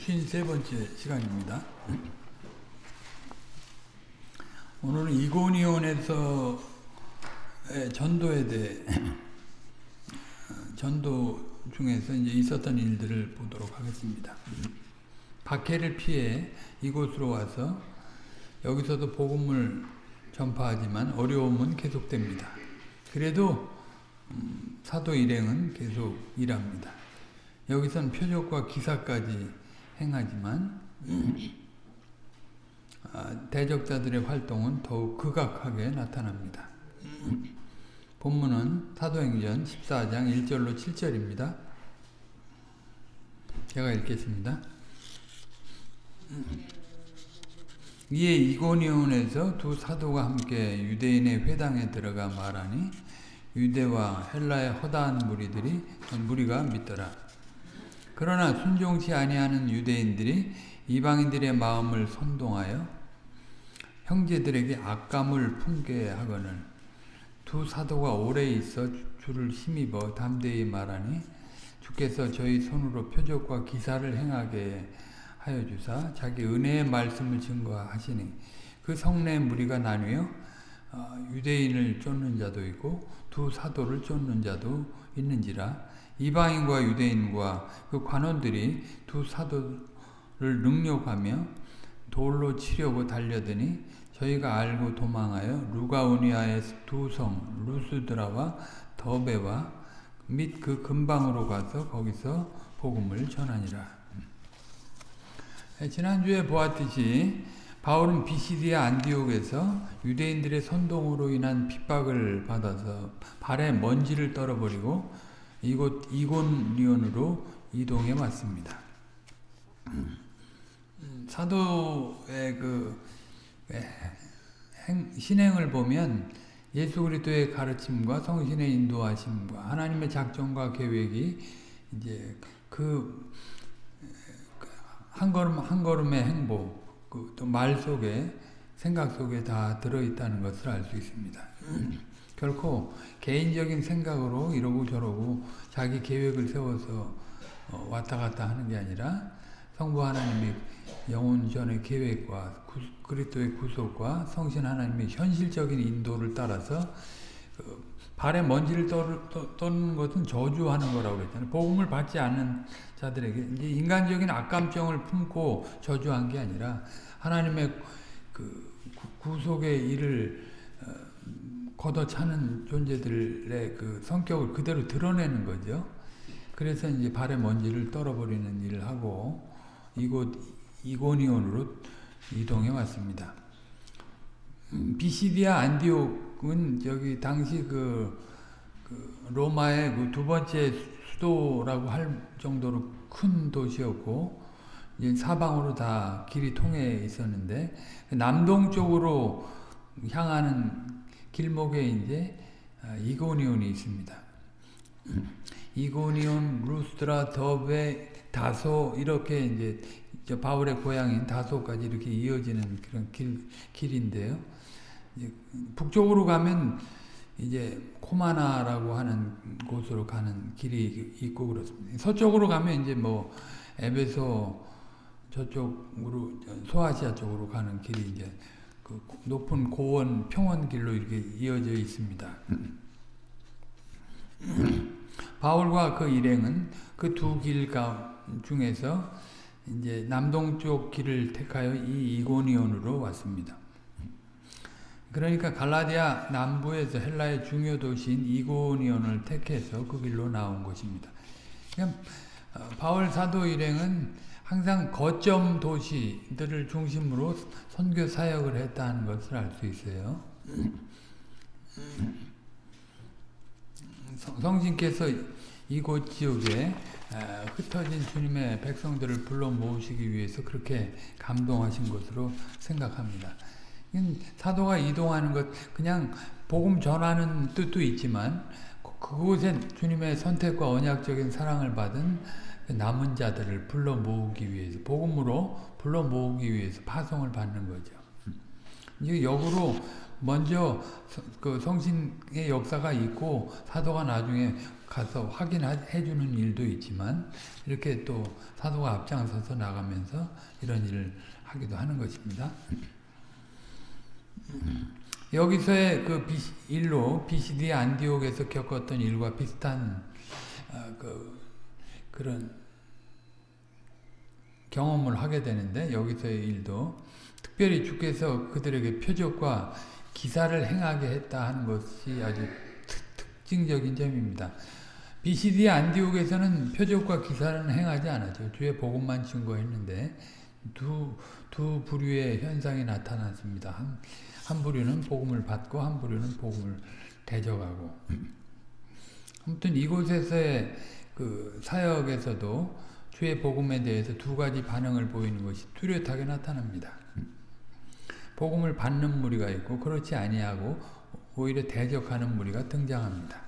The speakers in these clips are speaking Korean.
53번째 시간입니다. 오늘은 이고니온에서 전도에 대해 전도 중에서 이제 있었던 일들을 보도록 하겠습니다. 박해를 피해 이곳으로 와서 여기서도 복음을 전파하지만 어려움은 계속됩니다. 그래도 사도 일행은 계속 일합니다. 여기선 표적과 기사까지 행하지만 대적자들의 활동은 더욱 극악하게 나타납니다. 본문은 사도행전 14장 1절로 7절입니다. 제가 읽겠습니다. 이에 이고니온에서 두 사도가 함께 유대인의 회당에 들어가 말하니 유대와 헬라의 허다한 무리들이 무리가 믿더라. 그러나 순종치 아니하는 유대인들이 이방인들의 마음을 선동하여 형제들에게 악감을 품게 하거늘. 두 사도가 오래 있어 주를 힘입어 담대히 말하니 주께서 저희 손으로 표적과 기사를 행하게 하여 주사 자기 은혜의 말씀을 증거하시니 그 성내 무리가 나뉘어 유대인을 쫓는 자도 있고 두 사도를 쫓는 자도 있는지라 이방인과 유대인과 그 관원들이 두 사도를 능욕하며 돌로 치려고 달려드니 저희가 알고 도망하여 루가우니아의 두 성 루스드라와 더베와 및 그 근방으로 가서 거기서 복음을 전하니라. 지난주에 보았듯이 바울은 비시디아 안디옥에서 유대인들의 선동으로 인한 핍박을 받아서 발에 먼지를 떨어버리고 이곳 이곤리온으로 이동해 왔습니다. 사도의 그 행, 신행을 보면 예수 그리스도의 가르침과 성신의 인도하심과 하나님의 작정과 계획이 이제 그 한 걸음 한 걸음의 행복, 그 또 말 속에 생각 속에 다 들어 있다는 것을 알 수 있습니다. 결코 개인적인 생각으로 이러고 저러고 자기 계획을 세워서 왔다 갔다 하는 게 아니라 성부 하나님의 영혼전의 계획과 그리스도의 구속과 성신 하나님의 현실적인 인도를 따라서 그 발에 먼지를 떠는 것은 저주하는 거라고 그랬잖아요. 복음을 받지 않는 자들에게 이제 인간적인 악감정을 품고 저주한 게 아니라 하나님의 그 구속의 일을 걷어차는 존재들의 그 성격을 그대로 드러내는 거죠. 그래서 이제 발에 먼지를 떨어버리는 일을 하고 이곳 이고니온으로 이동해 왔습니다. 비시디아 안디옥은 저기 당시 그, 그 로마의 그 두 번째 수도라고 할 정도로 큰 도시였고 사방으로 다 길이 통해 있었는데 남동쪽으로 향하는 길목에 이제 이고니온이 있습니다. 이고니온, 루스트라, 더베, 다소 이렇게 이제 바울의 고향인 다소까지 이렇게 이어지는 그런 길, 길인데요. 북쪽으로 가면 이제 코마나라고 하는 곳으로 가는 길이 있고 그렇습니다. 서쪽으로 가면 이제 뭐 에베소 저쪽으로 소아시아 쪽으로 가는 길이 이제 그 높은 고원 평원길로 이렇게 이어져 있습니다. 바울과 그 일행은 그 두 길 중에서 이제 남동쪽 길을 택하여 이 이고니온으로 왔습니다. 그러니까 갈라디아 남부에서 헬라의 중요 도시인 이고니온을 택해서 그 길로 나온 것입니다. 바울 사도 일행은 항상 거점 도시들을 중심으로 선교 사역을 했다는 것을 알 수 있어요. 성신께서 이곳 지역에 흩어진 주님의 백성들을 불러 모으시기 위해서 그렇게 감동하신 것으로 생각합니다. 사도가 이동하는 것 그냥 복음 전하는 뜻도 있지만 그곳에 주님의 선택과 언약적인 사랑을 받은 남은 자들을 불러 모으기 위해서 복음으로 불러 모으기 위해서 파송을 받는 거죠. 이제 역으로 먼저 그 성신의 역사가 있고 사도가 나중에 가서 확인해 주는 일도 있지만 이렇게 또 사도가 앞장서서 나가면서 이런 일을 하기도 하는 것입니다. 여기서의 그 일로 BCD 안디옥에서 겪었던 일과 비슷한 어, 그 그런 경험을 하게 되는데 여기서의 일도 특별히 주께서 그들에게 표적과 기사를 행하게 했다 하는 것이 아주 특 징적인 점입니다. BCD 안디옥에서는 표적과 기사는 행하지 않았죠. 주의 복음만 증거했는데 두, 두 부류의 현상이 나타났습니다. 한, 한 부류는 복음을 받고 한 부류는 복음을 대적하고 아무튼 이곳에서의 그 사역에서도 주의 복음에 대해서 두 가지 반응을 보이는 것이 뚜렷하게 나타납니다. 복음을 받는 무리가 있고 그렇지 아니하고 오히려 대적하는 무리가 등장합니다.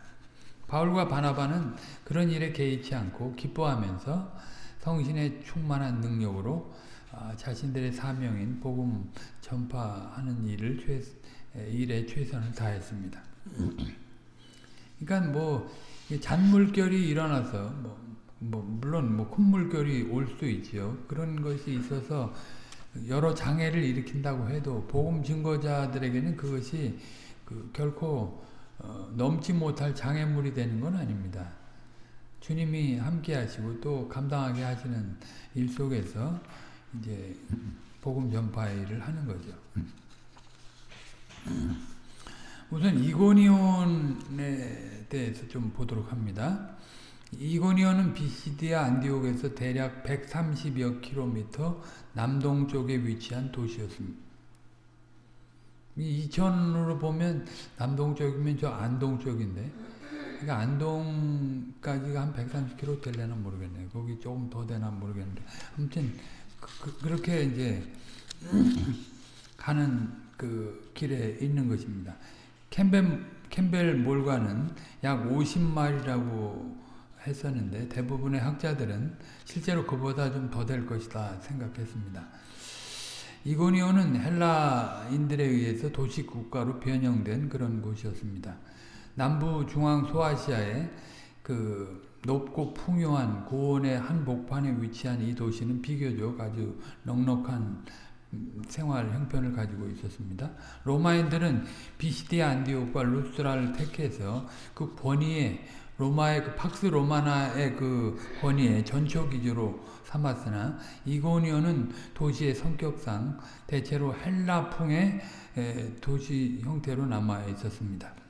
바울과 바나바는 그런 일에 개의치 않고 기뻐하면서 성신의 충만한 능력으로 아, 자신들의 사명인 복음 전파하는 일을 최, 일에 최선을 다했습니다. 그러니까 뭐 잔물결이 일어나서 뭐, 뭐 물론 뭐큰 물결이 올 수 있지요. 그런 것이 있어서 여러 장애를 일으킨다고 해도 복음 증거자들에게는 그것이 그 결코 어, 넘지 못할 장애물이 되는 건 아닙니다. 주님이 함께 하시고 또 감당하게 하시는 일 속에서 이제 복음 전파 일을 하는 거죠. 우선 이고니온에 대해서 좀 보도록 합니다. 이고니온은 비시디아 안디옥에서 대략 130여 킬로미터 남동쪽에 위치한 도시였습니다. 이천으로 보면 남동쪽이면 저 안동 쪽인데 그러니까 안동까지가 한 130km 되려나 모르겠네요. 거기 조금 더 되나 모르겠는데 아무튼 그, 그 렇게 이제 가는 그 길에 있는 것입니다. 캠벨, 캠벨 몰과는 약 50마일이라고 했었는데 대부분의 학자들은 실제로 그보다 좀 더 될 것이다 생각했습니다. 이고니온은 헬라인들에 의해서 도시 국가로 변형된 그런 곳이었습니다. 남부 중앙 소아시아의 그 높고 풍요한 고원의 한 복판에 위치한 이 도시는 비교적 아주 넉넉한 생활 형편을 가지고 있었습니다. 로마인들은 비시디 안디옥과 루스라를 택해서 그 권위에 로마의 그 팍스 로마나의 그 권위에 전초 기조로 삼았으나 이고니온은 도시의 성격상 대체로 헬라풍의 도시 형태로 남아 있었습니다.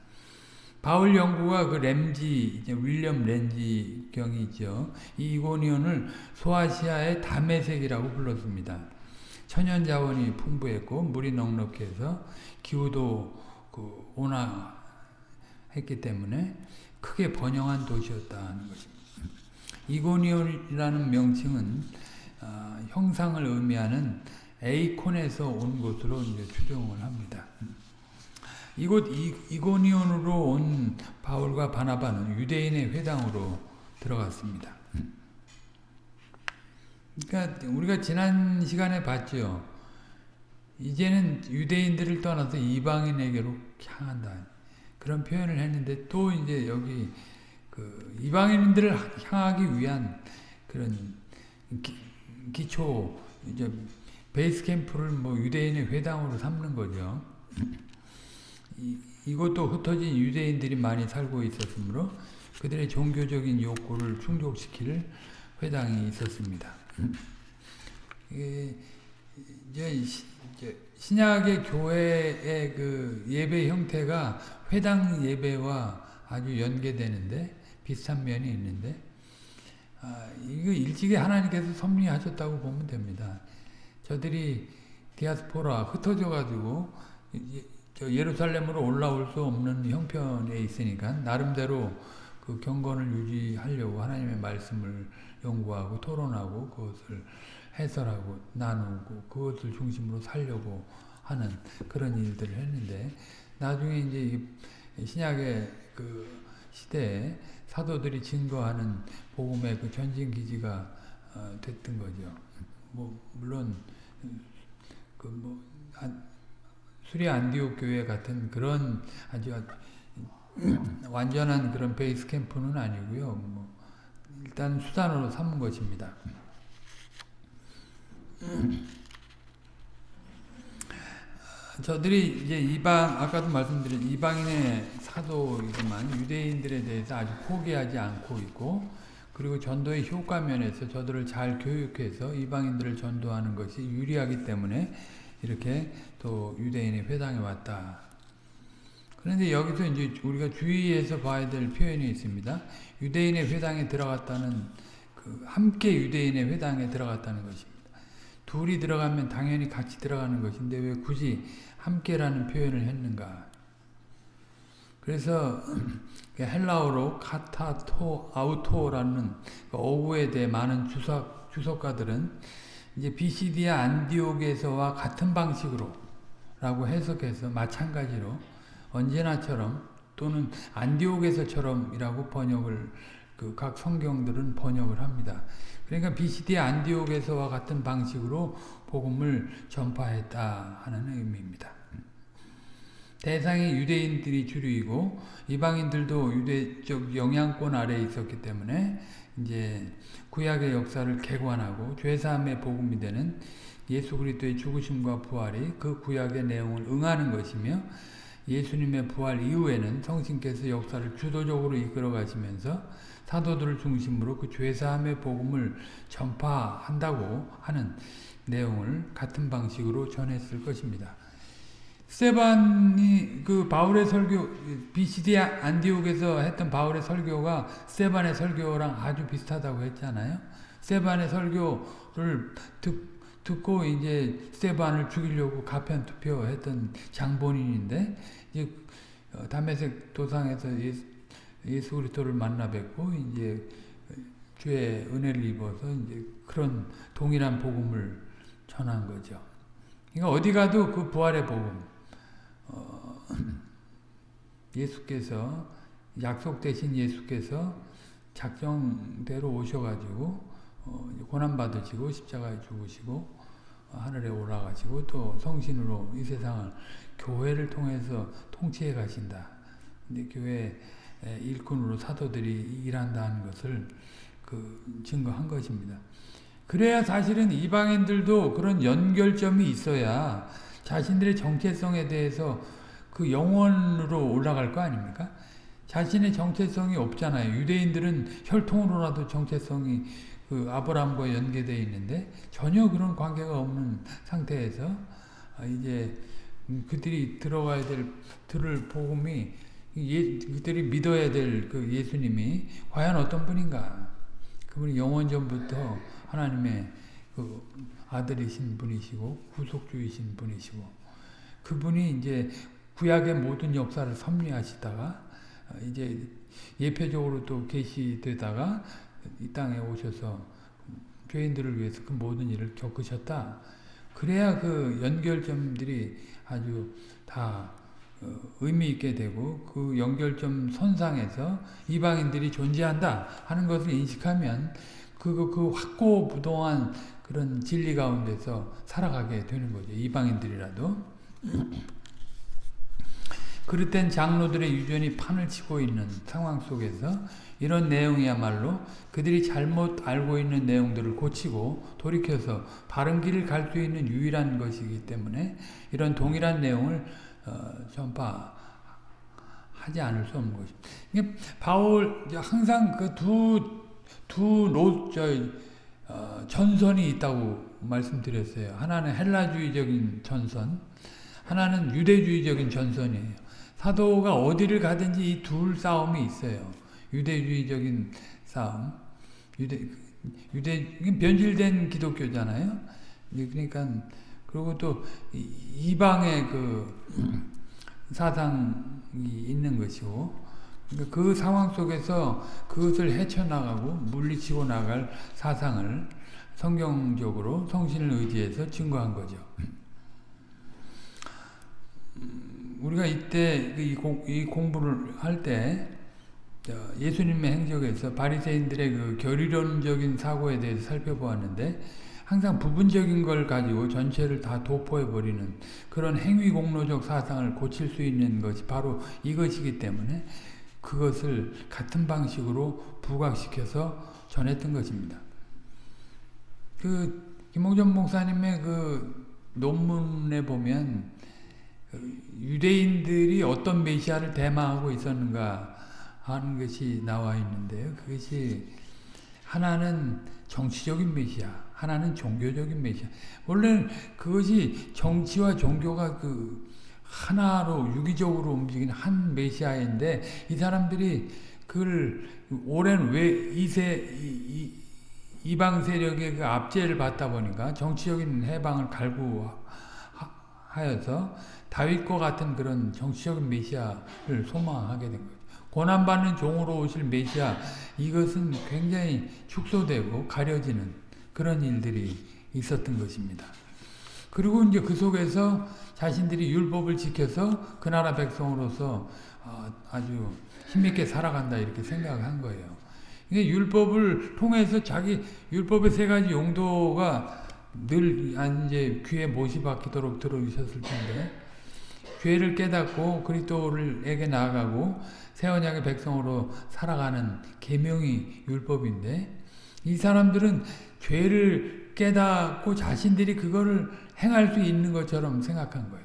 바울 연구가 그 램지, 윌리엄 렌지 경이죠. 이 이고니온을 소아시아의 담에색이라고 불렀습니다. 천연 자원이 풍부했고 물이 넉넉해서 기후도 그 온화했기 때문에 크게 번영한 도시였다는 것입니다. 이고니온이라는 명칭은 어, 형상을 의미하는 에이콘에서 온 것으로 이제 추정을 합니다. 이곳 이, 고니온으로 온 바울과 바나바는 유대인의 회당으로 들어갔습니다. 그러니까 우리가 지난 시간에 봤죠. 이제는 유대인들을 떠나서 이방인에게로 향한다. 그런 표현을 했는데 또 이제 여기 그 이방인들을 향하기 위한 그런 기, 초 이제 베이스 캠프를 뭐 유대인의 회당으로 삼는 거죠. 이, 이것도 흩어진 유대인들이 많이 살고 있었으므로 그들의 종교적인 욕구를 충족시킬 회당이 있었습니다. 이제 신약의 교회의 그 예배 형태가 회당 예배와 아주 연계되는데 비슷한 면이 있는데 아, 이거 일찍이 하나님께서 섭리하셨다고 보면 됩니다. 저들이 디아스포라 흩어져 가지고 예루살렘으로 올라올 수 없는 형편에 있으니까 나름대로 그 경건을 유지하려고 하나님의 말씀을 연구하고 토론하고 그것을 해설하고 나누고 그것을 중심으로 살려고 하는 그런 일들을 했는데 나중에 이제 신약의 그 시대에 사도들이 증거하는 복음의 그 전진 기지가 어, 됐던 거죠. 뭐 물론 그뭐 수리 안디옥 교회 같은 그런 아주 완전한 그런 베이스 캠프는 아니고요. 뭐 일단 수단으로 삼은 것입니다. 저들이 이제 이방 아까도 말씀드린 이방인의 사도이지만 유대인들에 대해서 아주 포기하지 않고 있고 그리고 전도의 효과 면에서 저들을 잘 교육해서 이방인들을 전도하는 것이 유리하기 때문에 이렇게 또 유대인의 회당에 왔다. 그런데 여기서 이제 우리가 주의해서 봐야 될 표현이 있습니다. 유대인의 회당에 들어갔다는 그 함께 유대인의 회당에 들어갔다는 것입니다. 둘이 들어가면 당연히 같이 들어가는 것인데 왜 굳이 함께라는 표현을 했는가? 그래서 헬라어로 카타토 아우토라는 그 어구에 대해 많은 주석, 주석가들은 이제 비시디아 안디옥에서와 같은 방식으로 라고 해석해서 마찬가지로 언제나처럼 또는 안디옥에서처럼이라고 번역을 그 각 성경들은 번역을 합니다. 그러니까 비시디아 안디옥에서와 같은 방식으로 복음을 전파했다 하는 의미입니다. 대상이 유대인들이 주류이고 이방인들도 유대적 영향권 아래에 있었기 때문에 이제 구약의 역사를 개관하고 죄사함의 복음이 되는 예수 그리스도의 죽으심과 부활이 그 구약의 내용을 응하는 것이며 예수님의 부활 이후에는 성신께서 역사를 주도적으로 이끌어 가시면서 사도들을 중심으로 그 죄사함의 복음을 전파한다고 하는 내용을 같은 방식으로 전했을 것입니다. 세반이 그 바울의 설교 BCD 안디옥에서 했던 바울의 설교가 세반의 설교랑 아주 비슷하다고 했잖아요. 세반의 설교를 듣, 듣고 이제 세반을 죽이려고 가편 투표했던 장본인인데 이제 어, 담에색 도상에서 예수, 예수 그리스도를 만나 뵙고 이제 주의 은혜를 입어서 이제 그런 동일한 복음을 전한 거죠. 그러니까 어디 가도 그 부활의 복음 어, 예수께서 약속되신 예수께서 작정대로 오셔가지고 어, 고난 받으시고 십자가에 죽으시고 어, 하늘에 올라가시고 또 성신으로 이 세상을 교회를 통해서 통치해 가신다. 근데 교회 일꾼으로 사도들이 일한다는 것을 그 증거한 것입니다. 그래야 사실은 이방인들도 그런 연결점이 있어야 자신들의 정체성에 대해서 그 영원으로 올라갈 거 아닙니까? 자신의 정체성이 없잖아요. 유대인들은 혈통으로라도 정체성이 그 아브라함과 연계되어 있는데 전혀 그런 관계가 없는 상태에서 이제 그들이 들어가야 될 들을 복음이 예, 그들이 믿어야 될 그 예수님이 과연 어떤 분인가? 그분이 영원 전부터 하나님의 그 아들이신 분이시고 구속주이신 분이시고 그분이 이제 구약의 모든 역사를 섭리하시다가 이제 예표적으로 또 계시되다가 이 땅에 오셔서 죄인들을 위해서 그 모든 일을 겪으셨다. 그래야 그 연결점들이 아주 다 어, 의미 있게 되고 그 연결점 선상에서 이방인들이 존재한다 하는 것을 인식하면 그, 그 확고부동한 그런 진리 가운데서 살아가게 되는 거죠. 이방인들이라도. 그릇된 장로들의 유전이 판을 치고 있는 상황 속에서 이런 내용이야말로 그들이 잘못 알고 있는 내용들을 고치고 돌이켜서 바른 길을 갈 수 있는 유일한 것이기 때문에 이런 동일한 내용을 어, 전파하지 않을 수 없는 것입니다. 바울 항상 그 두 두 노, 저, 어, 전선이 있다고 말씀드렸어요. 하나는 헬라주의적인 전선, 하나는 유대주의적인 전선이에요. 사도가 어디를 가든지 이 둘 싸움이 있어요. 유대주의적인 싸움, 유대 유대 변질된 기독교잖아요. 그러니까 그리고 또 이방의 그 사상이 있는 것이고 그러니까 그 상황 속에서 그것을 헤쳐나가고 물리치고 나갈 사상을 성경적으로 성신을 의지해서 증거한 거죠. 우리가 이때 이, 공, 이 공부를 할 때 예수님의 행적에서 바리새인들의 그 교리론적인 사고에 대해서 살펴보았는데 항상 부분적인 걸 가지고 전체를 다 도포해버리는 그런 행위공로적 사상을 고칠 수 있는 것이 바로 이것이기 때문에 그것을 같은 방식으로 부각시켜서 전했던 것입니다. 그 김홍전 목사님의 그 논문에 보면 유대인들이 어떤 메시아를 대망하고 있었는가 하는 것이 나와 있는데요. 그것이 하나는 정치적인 메시아, 하나는 종교적인 메시아. 원래 그것이 정치와 종교가 그 하나로 유기적으로 움직이는 한 메시아인데 이 사람들이 그걸 오랜 왜 이세 이, 이 방 세력의 그 압제를 받다 보니까 정치적인 해방을 갈구하여서 다윗과 같은 그런 정치적인 메시아를 소망하게 된 거죠. 고난받는 종으로 오실 메시아 이것은 굉장히 축소되고 가려지는 그런 일들이 있었던 것입니다. 그리고 이제 그 속에서 자신들이 율법을 지켜서 그 나라 백성으로서 어, 아주 힘있게 살아간다 이렇게 생각한 거예요. 율법을 통해서 자기 율법의 세 가지 용도가 늘 이제 귀에 못이 박히도록 들어주셨을 텐데 죄를 깨닫고 그리스도를에게 나아가고 새 언약의 백성으로 살아가는 계명이 율법인데 이 사람들은 죄를 깨닫고 자신들이 그거를 행할 수 있는 것처럼 생각한 거예요.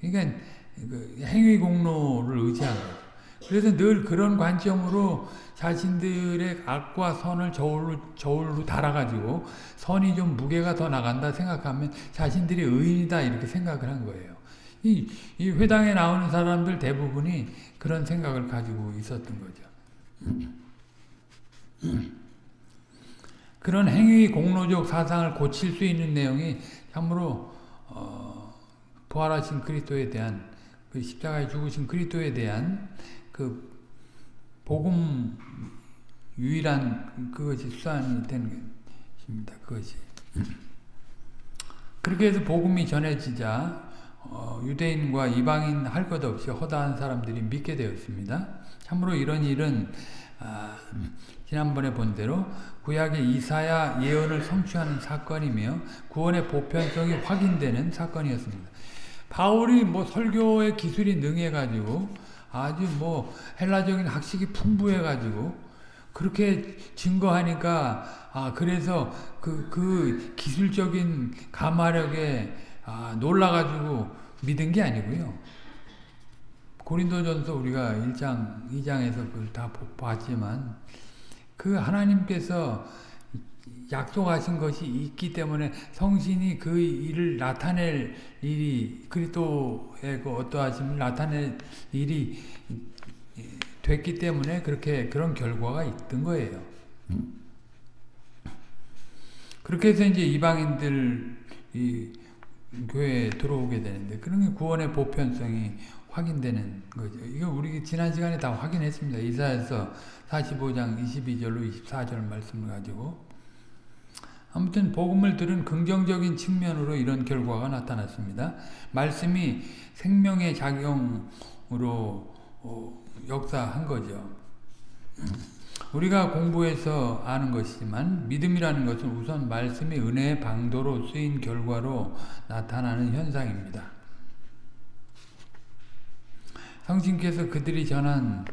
그러니까 그 행위 공로를 의지한 거예요. 그래서 늘 그런 관점으로 자신들의 악과 선을 저울로, 저울로 달아가지고 선이 좀 무게가 더 나간다 생각하면 자신들이 의인이다 이렇게 생각을 한 거예요. 이, 이 회당에 나오는 사람들 대부분이 그런 생각을 가지고 있었던 거죠. 그런 행위 공로적 사상을 고칠 수 있는 내용이 참으로 어, 부활하신 그리스도에 대한 그 십자가에 죽으신 그리스도에 대한 그 복음 유일한 그것이 수단이 되는 것입니다. 그것이 그렇게 해서 복음이 전해지자 어, 유대인과 이방인 할 것 없이 허다한 사람들이 믿게 되었습니다. 참으로 이런 일은 아, 지난번에 본 대로 구약의 이사야 예언을 성취하는 사건이며 구원의 보편성이 확인되는 사건이었습니다. 바울이 뭐 설교의 기술이 능해가지고 아주 뭐 헬라적인 학식이 풍부해가지고 그렇게 증거하니까 아 그래서 그, 그 기술적인 가마력에 아, 놀라가지고 믿은 게 아니고요. 고린도전서 우리가 1장, 2장에서 그걸 다 봤지만 그 하나님께서 약속하신 것이 있기 때문에 성신이 그 일을 나타낼 일이 그리스도의 그 어떠하심을 나타낼 일이 됐기 때문에 그렇게 그런 결과가 있던 거예요. 그렇게 해서 이제 이방인들 이 교회에 들어오게 되는데 그런 게 구원의 보편성이 확인되는 거죠. 이거 우리 지난 시간에 다 확인했습니다. 이사에서 45장 22절로 24절 말씀을 가지고 아무튼 복음을 들은 긍정적인 측면으로 이런 결과가 나타났습니다. 말씀이 생명의 작용으로 어, 역사한 거죠. 우리가 공부해서 아는 것이지만 믿음이라는 것은 우선 말씀이 은혜의 방도로 쓰인 결과로 나타나는 현상입니다. 성신께서 그들이 전한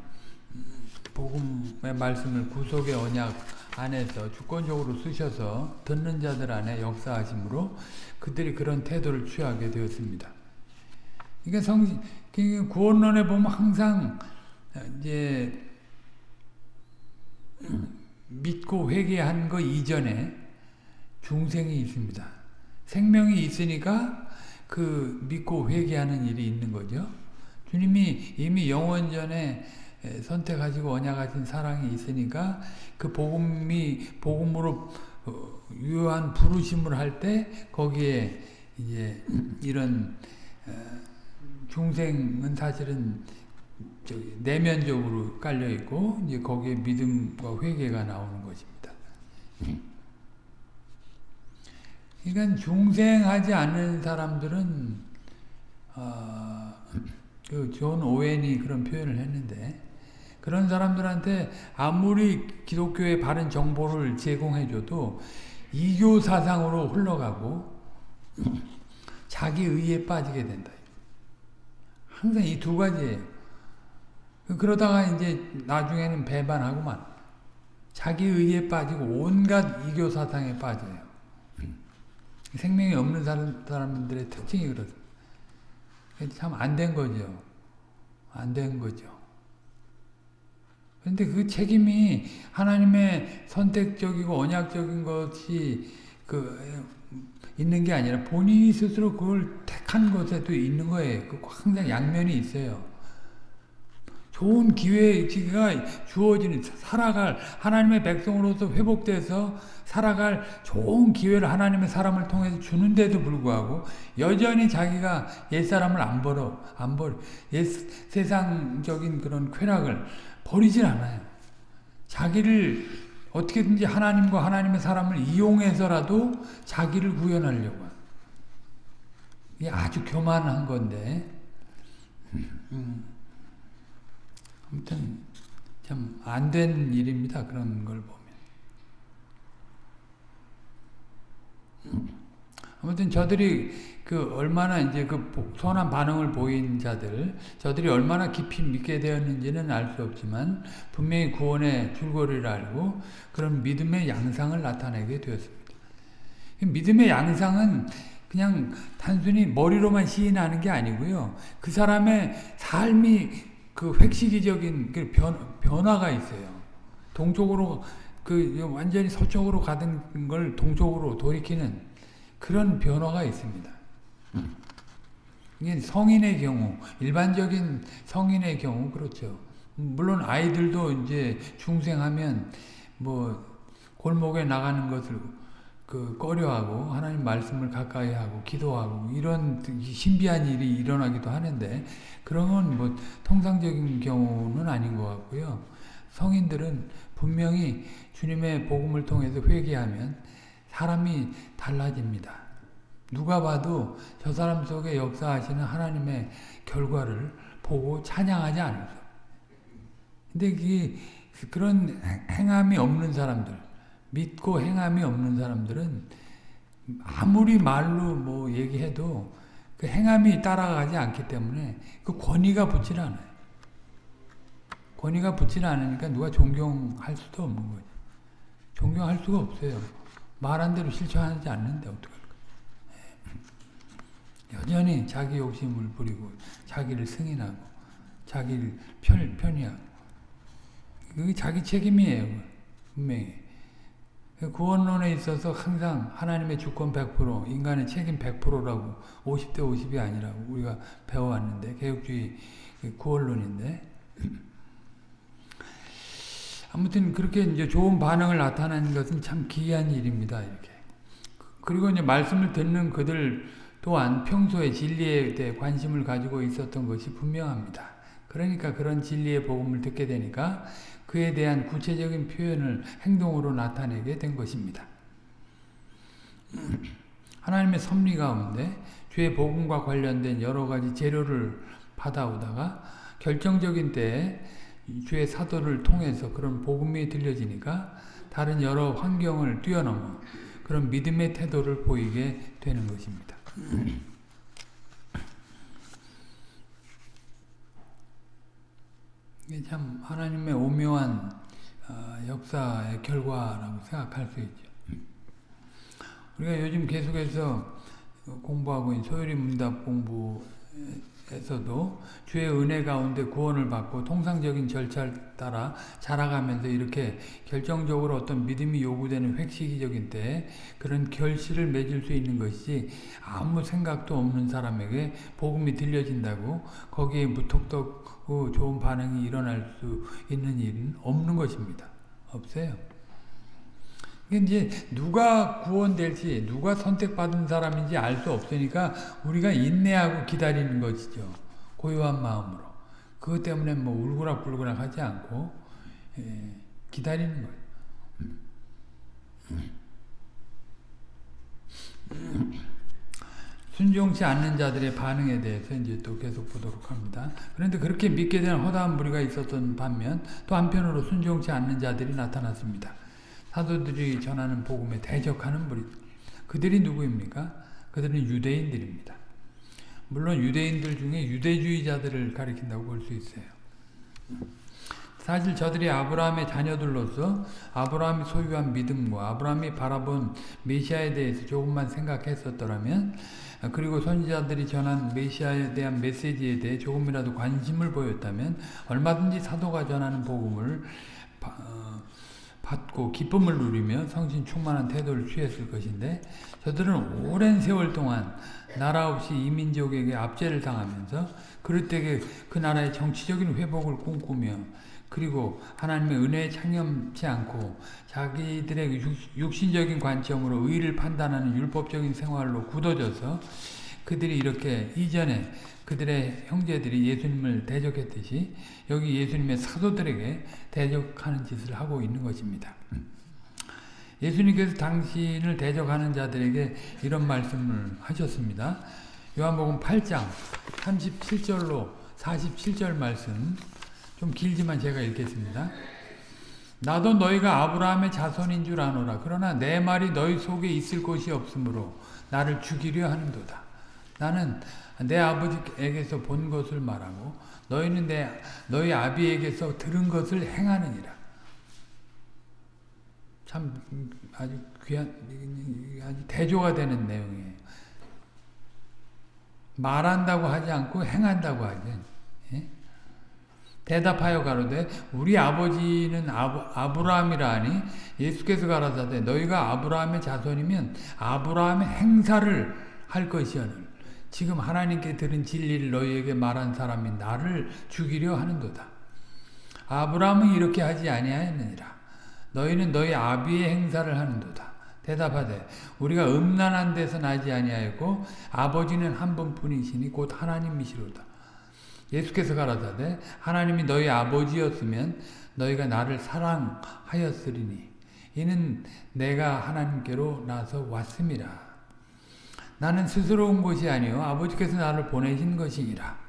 복음의 말씀을 구속의 언약 안에서 주권적으로 쓰셔서 듣는 자들 안에 역사하심으로 그들이 그런 태도를 취하게 되었습니다. 그러니까 성 그러니까 구원론에 보면 항상 이제 믿고 회개한 거 이전에 중생이 있습니다. 생명이 있으니까 그 믿고 회개하는 일이 있는 거죠. 주님이 이미 영원 전에 선택하시고 언약하신 사랑이 있으니까 그 복음이 복음으로 어, 유효한 부르심을 할 때 거기에 이제 이런 어, 중생은 사실은 내면적으로 깔려 있고 이제 거기에 믿음과 회개가 나오는 것입니다. 그러니까 중생하지 않는 사람들은 어, 그 존 오웬이 그런 표현을 했는데 그런 사람들한테 아무리 기독교의 바른 정보를 제공해줘도 이교 사상으로 흘러가고 자기 의에 빠지게 된다. 항상 이 두 가지예요. 그러다가 이제 나중에는 배반하고만 자기 의에 빠지고 온갖 이교 사상에 빠져요. 생명이 없는 사람들의 특징이 그렇습니다. 참 안 된 거죠. 안 된 거죠. 그런데 그 책임이 하나님의 선택적이고 언약적인 것이 그 있는 게 아니라 본인이 스스로 그걸 택한 것에도 있는 거예요. 그 항상 양면이 있어요. 좋은 기회가 주어지는 살아갈 하나님의 백성으로서 회복돼서 살아갈 좋은 기회를 하나님의 사람을 통해서 주는데도 불구하고 여전히 자기가 옛사람을 안 버려 안 버려 옛 세상적인 그런 쾌락을 버리질 않아요. 자기를 어떻게든지 하나님과 하나님의 사람을 이용해서라도 자기를 구현하려고 이게 아주 교만한 건데 음. 아무튼 참 안 된 일입니다. 그런 걸 보면. 아무튼 저들이 그 얼마나 이제 그 선한 반응을 보인 자들, 저들이 얼마나 깊이 믿게 되었는지는 알 수 없지만 분명히 구원의 줄거리를 알고 그런 믿음의 양상을 나타내게 되었습니다. 믿음의 양상은 그냥 단순히 머리로만 시인하는 게 아니고요. 그 사람의 삶이 그 획시기적인 그 변, 변화가 있어요. 동쪽으로 그 완전히 서쪽으로 가던 걸 동쪽으로 돌이키는 그런 변화가 있습니다. 이게 성인의 경우, 일반적인 성인의 경우 그렇죠. 물론 아이들도 이제 중생하면 뭐 골목에 나가는 것을 그 꺼려하고 하나님 말씀을 가까이 하고 기도하고 이런 신비한 일이 일어나기도 하는데 그런 건 뭐 통상적인 경우는 아닌 것 같고요. 성인들은 분명히 주님의 복음을 통해서 회개하면 사람이 달라집니다. 누가 봐도 저 사람 속에 역사하시는 하나님의 결과를 보고 찬양하지 않을까. 근데 그런 행함이 없는 사람들, 믿고 행함이 없는 사람들은 아무리 말로 뭐 얘기해도 그 행함이 따라가지 않기 때문에 그 권위가 붙질 않아요. 권위가 붙지 않으니까 누가 존경할 수도 없는 거죠. 존경할 수가 없어요. 말한 대로 실천하지 않는데 어떡할까. 예. 여전히 자기 욕심을 부리고 자기를 승인하고 자기를 편, 편의하고 그게 자기 책임이에요. 분명히. 구원론에 있어서 항상 하나님의 주권 100%, 인간의 책임 100%라고 50대 50이 아니라고 우리가 배워왔는데 개혁주의 구원론인데 아무튼 그렇게 이제 좋은 반응을 나타내는 것은 참 기이한 일입니다. 이렇게 그리고 이제 말씀을 듣는 그들 또한 평소에 진리에 대해 관심을 가지고 있었던 것이 분명합니다. 그러니까 그런 진리의 복음을 듣게 되니까 그에 대한 구체적인 표현을 행동으로 나타내게 된 것입니다. 하나님의 섭리 가운데 주의 복음과 관련된 여러 가지 재료를 받아오다가 결정적인 때에 주의 사도를 통해서 그런 복음이 들려지니까 다른 여러 환경을 뛰어넘어 그런 믿음의 태도를 보이게 되는 것입니다. 참 하나님의 오묘한 어, 역사의 결과라고 생각할 수 있죠. 우리가 요즘 계속해서 공부하고 있는 소율이 문답 공부에서도 주의 은혜 가운데 구원을 받고 통상적인 절차를 따라 자라가면서 이렇게 결정적으로 어떤 믿음이 요구되는 획시기적인 때 그런 결실을 맺을 수 있는 것이 아무 생각도 없는 사람에게 복음이 들려진다고 거기에 무턱덕 그 좋은 반응이 일어날 수 있는 일은 없는 것입니다. 없어요. 이제 누가 구원될지 누가 선택받은 사람인지 알 수 없으니까 우리가 인내하고 기다리는 것이죠. 고요한 마음으로. 그것 때문에 뭐 울고락불고락 하지 않고 예, 기다리는 거예요. 순종치 않는 자들의 반응에 대해서 이제 또 계속 보도록 합니다. 그런데 그렇게 믿게 된 허다한 무리가 있었던 반면 또 한편으로 순종치 않는 자들이 나타났습니다. 사도들이 전하는 복음에 대적하는 무리 그들이 누구입니까? 그들은 유대인들입니다. 물론 유대인들 중에 유대주의자들을 가리킨다고 볼 수 있어요. 사실 저들이 아브라함의 자녀들로서 아브라함이 소유한 믿음과 아브라함이 바라본 메시아에 대해서 조금만 생각했었더라면 그리고 선지자들이 전한 메시아에 대한 메시지에 대해 조금이라도 관심을 보였다면 얼마든지 사도가 전하는 복음을 어, 받고 기쁨을 누리며 성신 충만한 태도를 취했을 것인데 저들은 오랜 세월 동안 나라 없이 이민족에게 압제를 당하면서 그릇되게 그 나라의 정치적인 회복을 꿈꾸며 그리고 하나님의 은혜에 창념치 않고 자기들의 육신적인 관점으로 의를 판단하는 율법적인 생활로 굳어져서 그들이 이렇게 이전에 그들의 형제들이 예수님을 대적했듯이 여기 예수님의 사도들에게 대적하는 짓을 하고 있는 것입니다. 예수님께서 당신을 대적하는 자들에게 이런 말씀을 하셨습니다. 요한복음 8장 37절로 47절 말씀 좀 길지만 제가 읽겠습니다. 나도 너희가 아브라함의 자손인 줄 아노라. 그러나 내 말이 너희 속에 있을 것이 없으므로 나를 죽이려 하는도다. 나는 내 아버지에게서 본 것을 말하고 너희는 내 너희 아비에게서 들은 것을 행하느니라. 참 아주 귀한 아주 대조가 되는 내용이에요. 말한다고 하지 않고 행한다고 하죠. 대답하여 가로되 우리 아버지는 아브, 라함이라 하니 예수께서 가라사대 너희가 아브라함의 자손이면 아브라함의 행사를 할 것이오늘 지금 하나님께 들은 진리를 너희에게 말한 사람이 나를 죽이려 하는도다. 아브라함은 이렇게 하지 아니하였느니라. 너희는 너희 아비의 행사를 하는도다. 대답하되 우리가 음란한 데서 나지 아니하였고 아버지는 한 분뿐이시니 곧 하나님이시로다. 예수께서 가라사대 하나님이 너희 아버지였으면 너희가 나를 사랑하였으리니 이는 내가 하나님께로 나서 왔음이라. 나는 스스로 온 것이 아니요 아버지께서 나를 보내신 것이니라.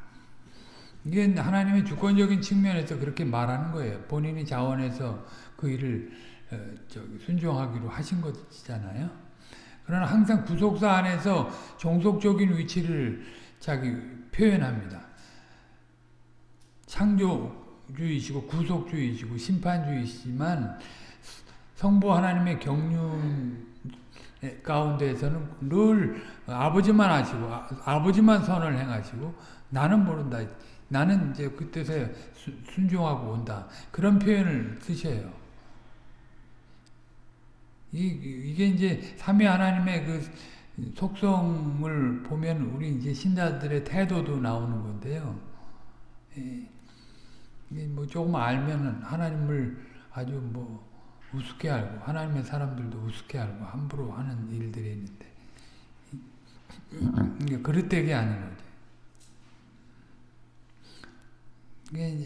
이게 하나님의 주권적인 측면에서 그렇게 말하는 거예요. 본인이 자원해서 그 일을 어, 순종하기로 하신 것이잖아요. 그러나 항상 구속사 안에서 종속적인 위치를 자기 표현합니다. 창조주의시고 구속주의시고 심판주의시지만 성부 하나님의 경륜 가운데에서는 늘 아버지만 하시고 아, 버지만 선을 행하시고 나는 모른다. 나는 이제 그 뜻에 순종하고 온다. 그런 표현을 쓰셔요. 이, 이게 이제 삼위 하나님의 그 속성을 보면 우리 이제 신자들의 태도도 나오는 건데요. 예. 뭐 조금 알면은 하나님을 아주 뭐 우습게 알고 하나님의 사람들도 우습게 알고 함부로 하는 일들이 있는데 이게 그릇되게 아닌 거죠.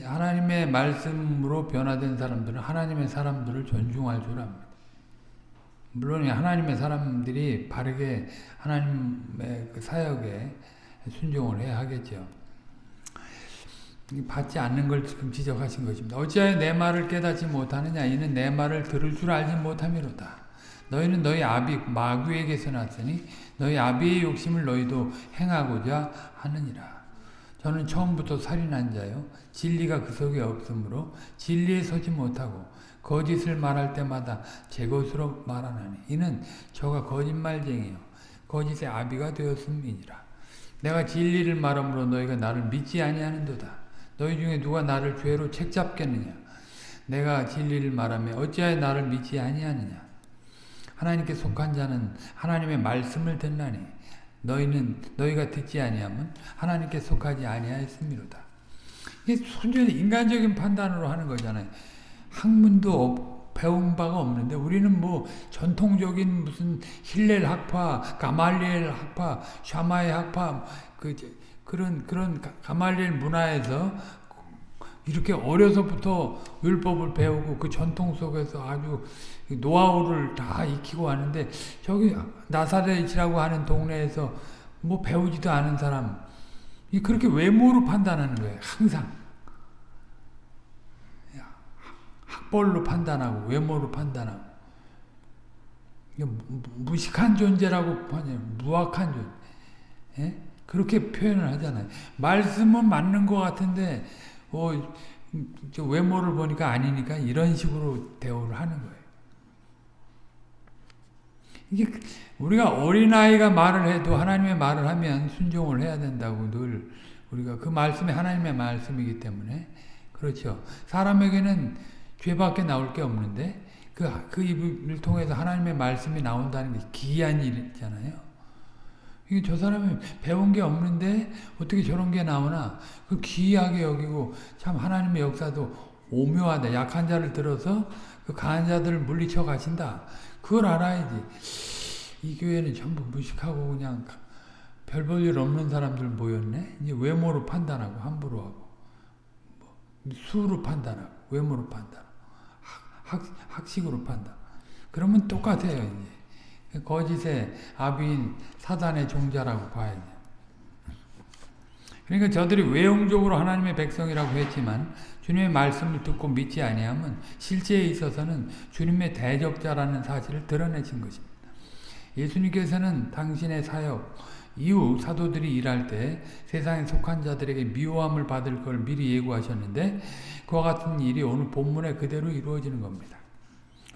하나님의 말씀으로 변화된 사람들은 하나님의 사람들을 존중할 줄 압니다. 물론 하나님의 사람들이 바르게 하나님의 그 사역에 순종을 해야 하겠죠. 받지 않는 걸 지금 지적하신 것입니다. 어찌하여 내 말을 깨닫지 못하느냐 이는 내 말을 들을 줄 알지 못함이로다. 너희는 너희 아비 마귀에게서 났으니 너희 아비의 욕심을 너희도 행하고자 하느니라. 저는 처음부터 살인한 자요 진리가 그 속에 없으므로 진리에 서지 못하고 거짓을 말할 때마다 제 것으로 말하나니 이는 저가 거짓말쟁이요 거짓의 아비가 되었음이니라. 내가 진리를 말함으로 너희가 나를 믿지 아니하는도다. 너희 중에 누가 나를 죄로 책잡겠느냐? 내가 진리를 말하며 어찌하여 나를 믿지 아니하느냐? 하나님께 속한 자는 하나님의 말씀을 듣나니 너희는 너희가 듣지 아니하면 하나님께 속하지 아니하였음이로다. 이게 순전히 인간적인 판단으로 하는 거잖아요. 학문도 배운 바가 없는데 우리는 뭐 전통적인 무슨 힐렐 학파, 가말리엘 학파, 샤마의 학파 그 그런 그런 가말리엘 문화에서 이렇게 어려서부터 율법을 배우고 그 전통 속에서 아주 노하우를 다 익히고 왔는데 저기 나사렛이라고 하는 동네에서 뭐 배우지도 않은 사람 이 그렇게 외모로 판단하는 거예요. 항상 학벌로 판단하고 외모로 판단하고 무식한 존재라고 하냐 무악한 존재. 예? 그렇게 표현을 하잖아요. 말씀은 맞는 것 같은데 어, 외모를 보니까 아니니까 이런 식으로 대우를 하는 거예요. 이게 우리가 어린아이가 말을 해도 하나님의 말을 하면 순종을 해야 된다고 늘 우리가 그 말씀이 하나님의 말씀이기 때문에 그렇죠. 사람에게는 죄밖에 나올 게 없는데 그, 그 입을 통해서 하나님의 말씀이 나온다는 게 기이한 일이잖아요. 이게 저 사람이 배운 게 없는데 어떻게 저런 게 나오나 그 기이하게 여기고 참 하나님의 역사도 오묘하다. 약한 자를 들어서 그 강한 자들을 물리쳐 가신다. 그걸 알아야지. 이 교회는 전부 무식하고 그냥 별 볼 일 없는 사람들 모였네. 이제 외모로 판단하고 함부로 하고 뭐 수로 판단하고 외모로 판단하고 학, 학식으로 판단. 그러면 똑같아요. 이제 거짓의 아비인 사단의 종자라고 봐야죠. 그러니까 저들이 외형적으로 하나님의 백성이라고 했지만 주님의 말씀을 듣고 믿지 아니하면 실제에 있어서는 주님의 대적자라는 사실을 드러내신 것입니다. 예수님께서는 당신의 사역 이후 사도들이 일할 때 세상에 속한 자들에게 미워함을 받을 걸 미리 예고하셨는데 그와 같은 일이 오늘 본문에 그대로 이루어지는 겁니다.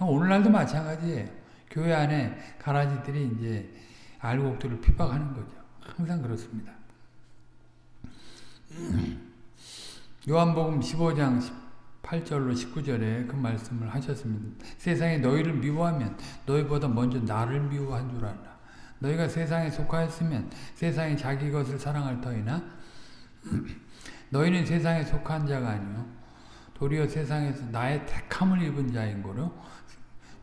오늘날도 마찬가지예요. 교회 안에 가라지들이 이제 알곡들을 핍박하는 거죠. 항상 그렇습니다. 요한복음 15장 8절로 19절에 그 말씀을 하셨습니다. 세상에 너희를 미워하면 너희보다 먼저 나를 미워한 줄 알라. 너희가 세상에 속하였으면 세상이 자기 것을 사랑할 터이나 너희는 세상에 속한 자가 아니요 도리어 세상에서 나의 택함을 입은 자인 거로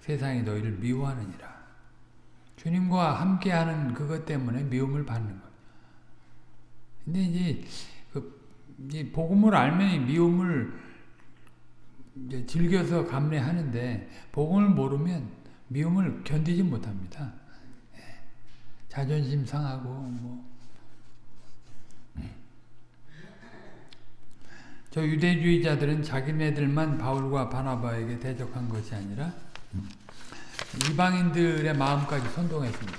세상이 너희를 미워하느니라. 주님과 함께하는 그것 때문에 미움을 받는 거예요. 근데 이제 이 복음을 알면 미움을 즐겨서 감내하는데 복음을 모르면 미움을 견디지 못합니다. 예. 자존심 상하고 뭐. 저 유대주의자들은 자기네들만 바울과 바나바에게 대적한 것이 아니라 이방인들의 마음까지 선동했습니다.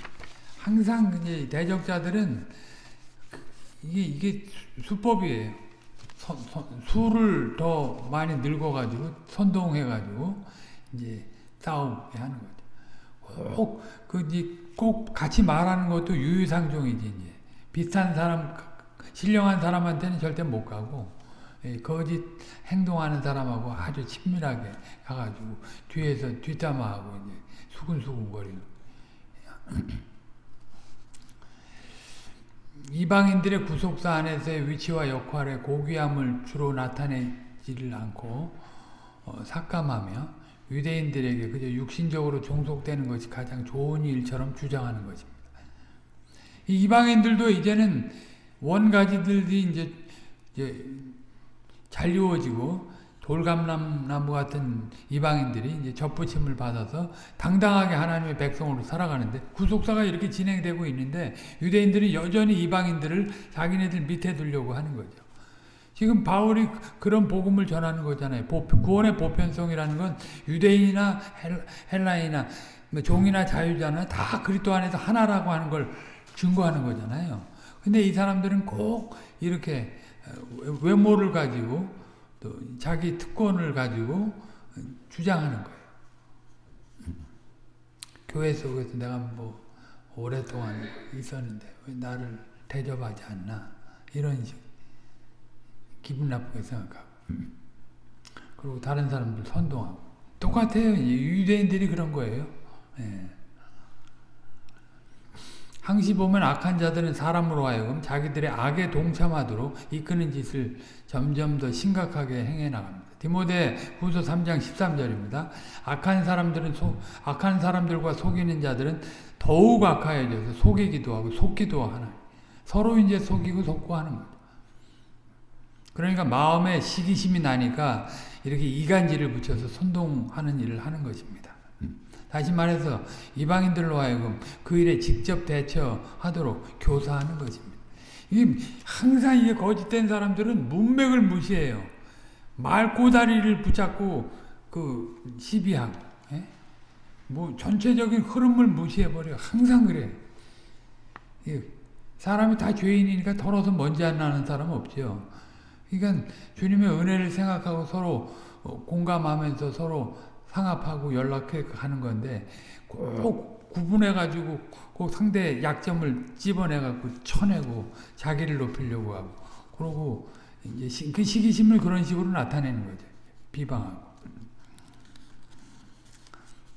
항상 이제 대적자들은 이게 이게 수법이에요. 선, 선, 수를 더 많이 늙어가지고 선동해가지고 이제 싸우게 하는 거죠. 꼭, 그, 꼭 같이 말하는 것도 유유상종이지, 이제. 비슷한 사람, 신령한 사람한테는 절대 못 가고, 예, 거짓 행동하는 사람하고 아주 친밀하게 가가지고, 뒤에서 뒷담화하고, 이제, 수근수근 거리고. 이방인들의 구속사 안에서의 위치와 역할의 고귀함을 주로 나타내지를 않고 어, 삭감하며 유대인들에게 그저 육신적으로 종속되는 것이 가장 좋은 일처럼 주장하는 것입니다. 이방인들도 이제는 원가지들이 이제, 이제 잘 이루어지고 돌감나무 같은 이방인들이 이제 접붙임을 받아서 당당하게 하나님의 백성으로 살아가는데 구속사가 이렇게 진행되고 있는데 유대인들이 여전히 이방인들을 자기네들 밑에 두려고 하는 거죠. 지금 바울이 그런 복음을 전하는 거잖아요. 구원의 보편성이라는 건 유대인이나 헬라이나 뭐 종이나 자유자나 다 그리스도 안에서 하나라고 하는 걸 증거하는 거잖아요. 근데 이 사람들은 꼭 이렇게 외모를 가지고 또 자기 특권을 가지고 주장하는 거예요. 교회 속에서 내가 뭐 오랫동안 있었는데 왜 나를 대접하지 않나 이런 식 기분 나쁘게 생각하고 그리고 다른 사람들 선동하고 똑같아요. 유대인들이 그런 거예요. 예. 항시 보면 악한 자들은 사람으로 하여금 자기들의 악에 동참하도록 이끄는 짓을 점점 더 심각하게 행해 나갑니다. 디모데 후서 3장 13절입니다. 악한 사람들은 소, 악한 사람들과 속이는 자들은 더욱 악하여져서 속이기도 하고 속기도 하나. 서로 이제 속이고 속고 하는 거죠. 그러니까 마음에 시기심이 나니까 이렇게 이간질을 붙여서 선동하는 일을 하는 것입니다. 다시 말해서 이방인들로 하여금 그 일에 직접 대처하도록 교사하는 것입니다. 이 항상 이게 거짓된 사람들은 문맥을 무시해요. 말 꼬다리를 붙잡고 그 시비하고 예? 뭐 전체적인 흐름을 무시해버려. 항상 그래. 사람이 다 죄인이니까 털어서 먼지 안 나는 사람 없죠. 그러니까 주님의 은혜를 생각하고 서로 공감하면서 서로 상합하고 연락해 가는 건데 꼭 구분해 가지고 꼭 상대 약점을 집어내 갖고 쳐내고 자기를 높이려고 하고 그러고 이제 그 시기심을 그런 식으로 나타내는 거죠. 비방하고.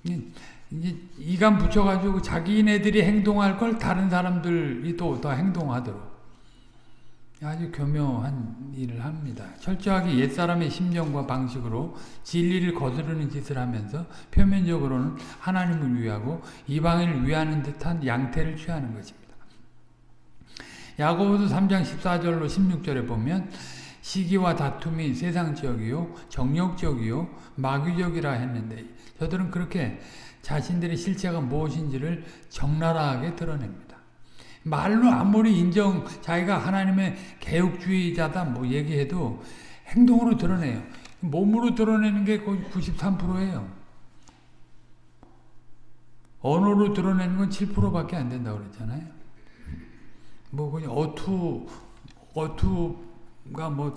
이제 이감 붙여가지고 자기네들이 행동할 걸 다른 사람들이 또 더 행동하도록 아주 교묘한 일을 합니다. 철저하게 옛사람의 심정과 방식으로 진리를 거스르는 짓을 하면서 표면적으로는 하나님을 위하고 이방인을 위하는 듯한 양태를 취하는 것입니다. 야고보서 3장 14절로 16절에 보면 시기와 다툼이 세상적이요 정욕적이요 마귀적이라 했는데 저들은 그렇게 자신들의 실체가 무엇인지를 적나라하게 드러냅니다. 말로 아무리 인정 자기가 하나님의 개혁주의자다 뭐 얘기해도 행동으로 드러내요. 몸으로 드러내는 게 거의 93%예요. 언어로 드러내는 건 7%밖에 안 된다고 그랬잖아요. 뭐 그냥 어투 어투가 뭐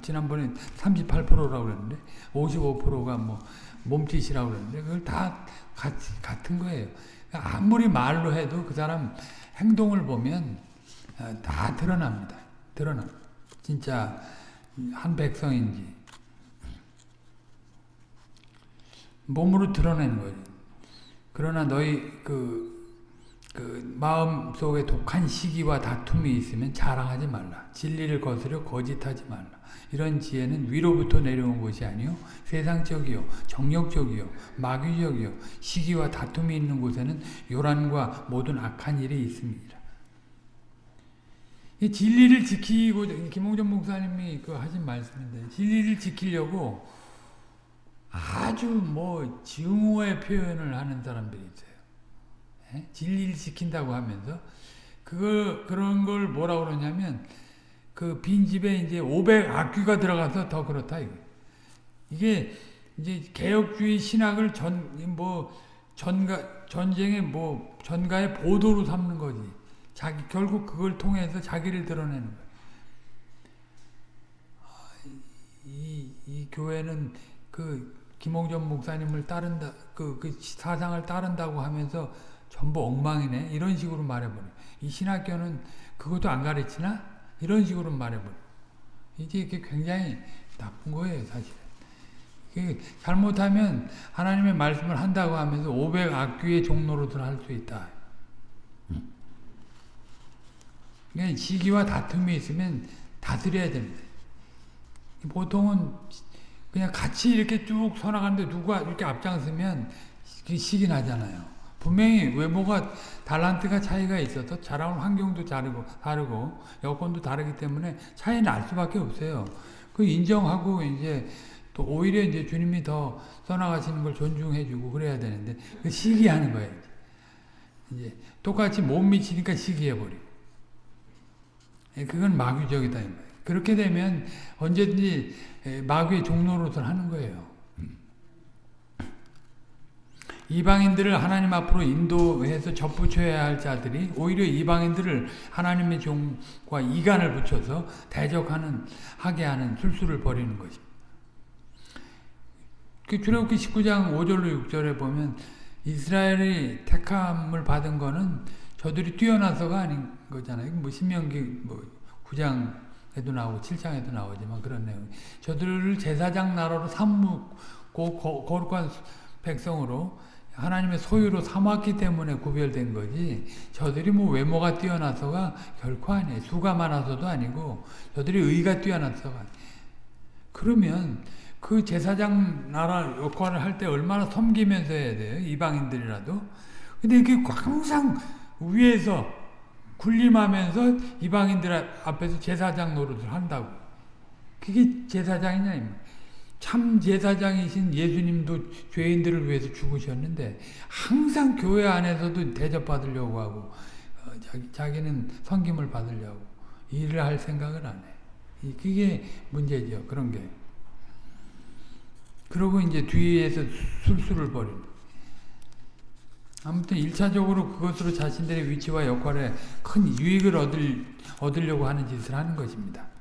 지난번에 38%라고 그랬는데 55%가 뭐 몸짓이라고 그랬는데 그걸 다 같이, 같은 거예요. 아무리 말로 해도 그 사람 행동을 보면 어, 다 드러납니다. 드러나. 진짜 한 백성인지 몸으로 드러내는 거죠. 그러나 너희 그, 그 마음 속에 독한 시기와 다툼이 있으면 자랑하지 말라. 진리를 거스려 거짓하지 말라. 이런 지혜는 위로부터 내려온 것이 아니요 세상적이요 정욕적이요 마귀적이요 시기와 다툼이 있는 곳에는 요란과 모든 악한 일이 있습니다. 이 진리를 지키고 김홍전 목사님이 그 하신 말씀인데 진리를 지키려고 아주 뭐 증오의 표현을 하는 사람들이 있어요. 예? 진리를 지킨다고 하면서 그걸 그런 걸 뭐라고 그러냐면 그 빈집에 이제 500 악귀가 들어가서 더 그렇다 이거. 이게 이제 개혁주의 신학을 전 뭐 전가 전쟁의 뭐 전가의 보도로 삼는 거지. 자기 결국 그걸 통해서 자기를 드러내는 거야. 이, 이 교회는 그 김홍전 목사님을 따른다, 그, 그 사상을 따른다고 하면서 전부 엉망이네. 이런 식으로 말해버려. 이 신학교는 그것도 안 가르치나? 이런 식으로 말해버려. 이게 이게 굉장히 나쁜 거예요, 사실. 잘못하면 하나님의 말씀을 한다고 하면서 500 악귀의 종로로들 할 수 있다. 그러니까 시기와 다툼이 있으면 다스려야 됩니다. 보통은 그냥 같이 이렇게 쭉 서나가는데 누가 이렇게 앞장서면 시기 나잖아요. 분명히 외모가 달란트가 차이가 있어서 자라온 환경도 다르고 다르고 여건도 다르기 때문에 차이 날 수밖에 없어요. 그 인정하고 이제 또 오히려 이제 주님이 더 써나가시는 걸 존중해주고 그래야 되는데 그 시기하는 거예요. 이제 똑같이 못 미치니까 시기해버리고 예, 그건 마귀적이다. 그렇게 되면 언제든지 마귀의 종로로서 하는 거예요. 이방인들을 하나님 앞으로 인도해서 접붙여야 할 자들이 오히려 이방인들을 하나님의 종과 이간을 붙여서 대적하는 하게 하는 술수를 벌이는 것입니다. 그 출애굽기 19장 5절로 6절에 보면 이스라엘이 택함을 받은 거는 저들이 뛰어나서가 아닌 거잖아요. 뭐 신명기 뭐 9장에도 나오고 7장에도 나오지만 그런 내용. 저들을 제사장 나라로 삼고 거룩한 백성으로 하나님의 소유로 삼았기 때문에 구별된 거지 저들이 뭐 외모가 뛰어나서가 결코 아니에요. 수가 많아서도 아니고 저들이 의가 뛰어나서가 그러면 그 제사장 나라 역할을 할 때 얼마나 섬기면서 해야 돼요. 이방인들이라도. 근데 이게 항상 위에서 군림하면서 이방인들 앞에서 제사장 노릇을 한다고. 그게 제사장이냐 참 제사장이신 예수님도 죄인들을 위해서 죽으셨는데 항상 교회 안에서도 대접받으려고 하고 어, 자기, 자기 는 성김을 받으려고 일을 할 생각을 안 해. 그게 문제죠. 그런 게. 그러고 이제 뒤에서 술수를 벌인 아무튼 1차적으로 그것으로 자신들의 위치와 역할에 큰 유익을 얻을, 얻으려고 하는 짓을 하는 것입니다.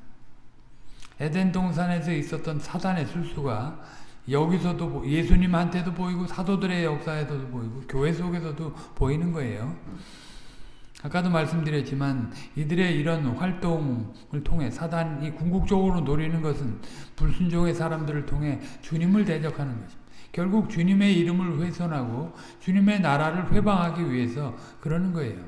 에덴 동산에서 있었던 사단의 술수가 여기서도 예수님한테도 보이고 사도들의 역사에서도 보이고 교회 속에서도 보이는 거예요. 아까도 말씀드렸지만 이들의 이런 활동을 통해 사단이 궁극적으로 노리는 것은 불순종의 사람들을 통해 주님을 대적하는 것입니다. 결국 주님의 이름을 훼손하고 주님의 나라를 회방하기 위해서 그러는 거예요.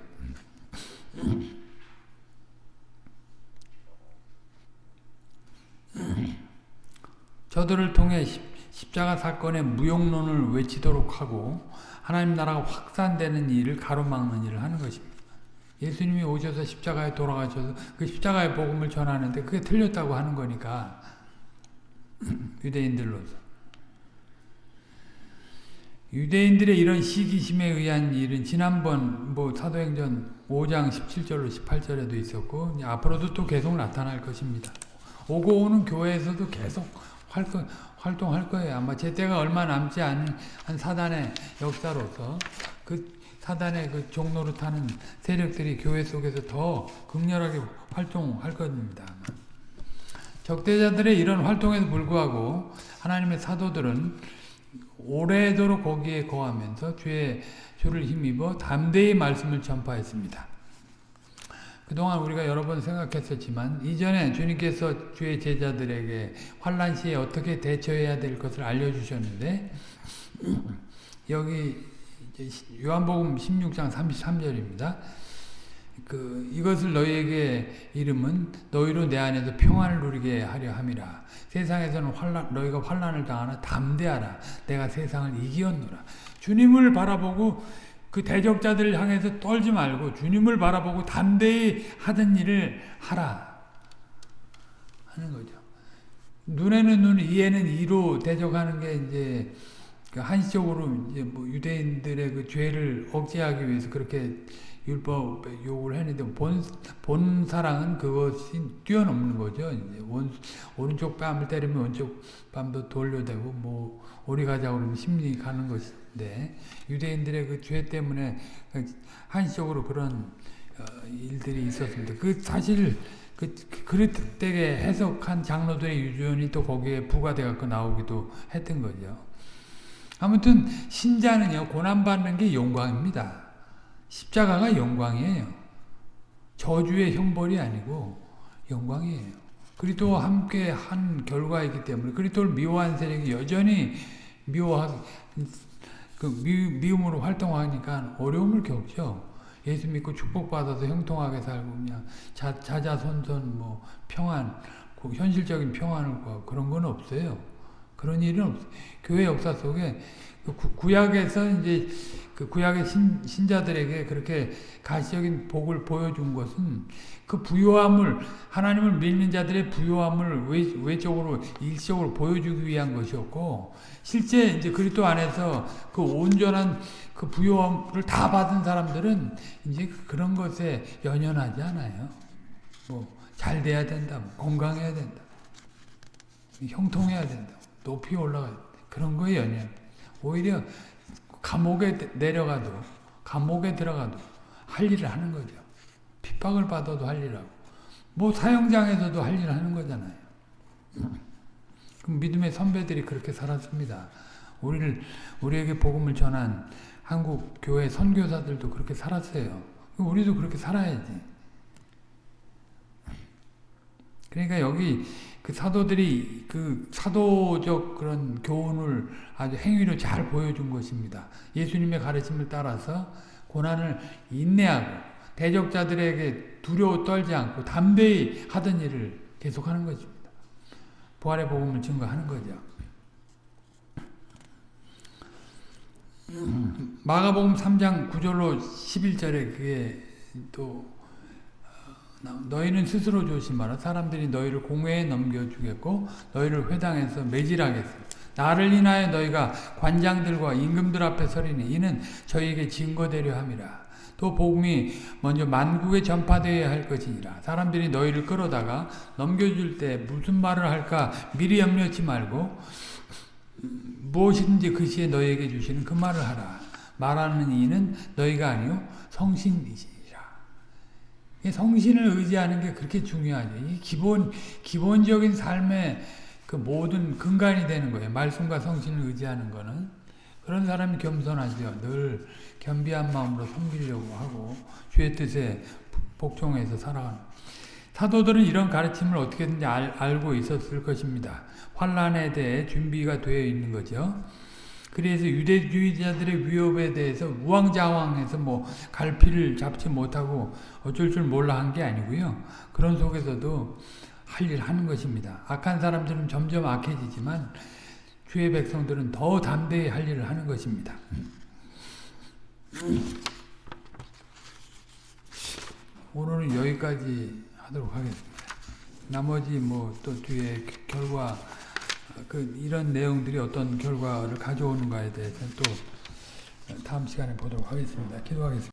저들을 통해 십자가 사건의 무용론을 외치도록 하고 하나님 나라가 확산되는 일을 가로막는 일을 하는 것입니다. 예수님이 오셔서 십자가에 돌아가셔서 그 십자가의 복음을 전하는데 그게 틀렸다고 하는 거니까 유대인들로서 유대인들의 이런 시기심에 의한 일은 지난번 뭐 사도행전 5장 17절로 18절에도 있었고 앞으로도 또 계속 나타날 것입니다. 오고 오는 교회에서도 계속 활동, 활동할 거예요. 아마 제 때가 얼마 남지 않은 한 사단의 역사로서 그 사단의 그 종로를 타는 세력들이 교회 속에서 더 극렬하게 활동할 겁니다. 적대자들의 이런 활동에도 불구하고 하나님의 사도들은 오래도록 거기에 거하면서 주의 주를 힘입어 담대히 말씀을 전파했습니다. 그동안 우리가 여러 번 생각했었지만 이전에 주님께서 주의 제자들에게 환란 시에 어떻게 대처해야 될 것을 알려주셨는데 여기 요한복음 16장 33절입니다. 그 이것을 너희에게 이름은 너희로 내 안에서 평안을 누리게 하려 함이라. 세상에서는 환란 너희가 환란을 당하나 담대하라. 내가 세상을 이기었노라. 주님을 바라보고 그 대적자들을 향해서 떨지 말고 주님을 바라보고 담대히 하던 일을 하라. 하는 거죠. 눈에는 눈, 이에는 이로 대적하는 게 이제 그 한시적으로 이제 뭐 유대인들의 그 죄를 억제하기 위해서 그렇게 율법 요구를 했는데 본, 본 사랑은 그것이 뛰어넘는 거죠. 원, 오른쪽 뺨을 때리면 왼쪽 뺨도 돌려대고 뭐 오리 가자 그러면 심리 가는 것인 데 유대인들의 그 죄 때문에 한시적으로 그런 어, 일들이 있었습니다. 그 사실 그 그릇되게 해석한 장로들의 유전이 또 거기에 부과돼 갖고 나오기도 했던 거죠. 아무튼 신자는요 고난 받는 게 영광입니다. 십자가가 영광이에요. 저주의 형벌이 아니고 영광이에요. 그리스도와 함께 한 결과이기 때문에 그리스도를 미워한 세력이 여전히 미워하 그 미, 미움으로 활동하니까 어려움을 겪죠. 예수 믿고 축복받아서 형통하게 살고 그냥 자, 자자손손 뭐 평안 현실적인 평안을 구하고 그런 건 없어요. 그런 일은 없어요. 교회 역사 속에 그 구약에서 이제 그 구약의 신, 신자들에게 그렇게 가시적인 복을 보여준 것은 그 부요함을 하나님을 믿는 자들의 부요함을 외, 외적으로 일적으로 보여주기 위한 것이었고 실제 이제 그리스도 안에서 그 온전한 그 부요함을 다 받은 사람들은 이제 그런 것에 연연하지 않아요. 뭐 잘 돼야 된다, 뭐 건강해야 된다, 형통해야 된다, 높이 올라가야 된다. 그런 거에 연연. 오히려 감옥에 내려가도 감옥에 들어가도 할 일을 하는 거죠. 핍박을 받아도 할 일하고 뭐 사형장에서도 할 일을 하는 거잖아요. 믿음의 선배들이 그렇게 살았습니다. 우리를 우리에게 복음을 전한 한국 교회 선교사들도 그렇게 살았어요. 우리도 그렇게 살아야지. 그러니까 여기 그 사도들이 그 사도적 그런 교훈을 아주 행위로 잘 보여준 것입니다. 예수님의 가르침을 따라서 고난을 인내하고 대적자들에게 두려워 떨지 않고 담대히 하던 일을 계속하는 것입니다. 부활의 복음을 증거하는 거죠. 마가복음 3장 9절로 11절에 그게 또 너희는 스스로 조심하라. 사람들이 너희를 공회에 넘겨주겠고 너희를 회당에서 매질하겠어. 나를 인하여 너희가 관장들과 임금들 앞에 서리니 이는 저희에게 증거되려 함이라. 또 복음이 먼저 만국에 전파되어야 할 것이니라. 사람들이 너희를 끌어다가 넘겨줄 때 무슨 말을 할까 미리 염려치 말고 무엇이든지 그 시에 너희에게 주시는 그 말을 하라. 말하는 이는 너희가 아니요 성신이시라. 성신을 의지하는 게 그렇게 중요하죠. 이 기본 기본적인 삶의 그 모든 근간이 되는 거예요. 말씀과 성신을 의지하는 거는 그런 사람이 겸손하죠. 늘 겸비한 마음으로 섬기려고 하고 주의 뜻에 복종해서 살아가는. 사도들은 이런 가르침을 어떻게든지 알, 알고 있었을 것입니다. 환란에 대해 준비가 되어 있는 거죠. 그래서 유대주의자들의 위협에 대해서 우왕좌왕해서 뭐 갈피를 잡지 못하고 어쩔 줄 몰라 한 게 아니고요. 그런 속에서도 할 일 하는 것입니다. 악한 사람들은 점점 악해지지만 주의 백성들은 더 담대히 할 일을 하는 것입니다. 오늘은 여기까지 하도록 하겠습니다. 나머지 뭐 또 뒤에 결과 그 이런 내용들이 어떤 결과를 가져오는가에 대해서는 또 다음 시간에 보도록 하겠습니다. 기도하겠습니다.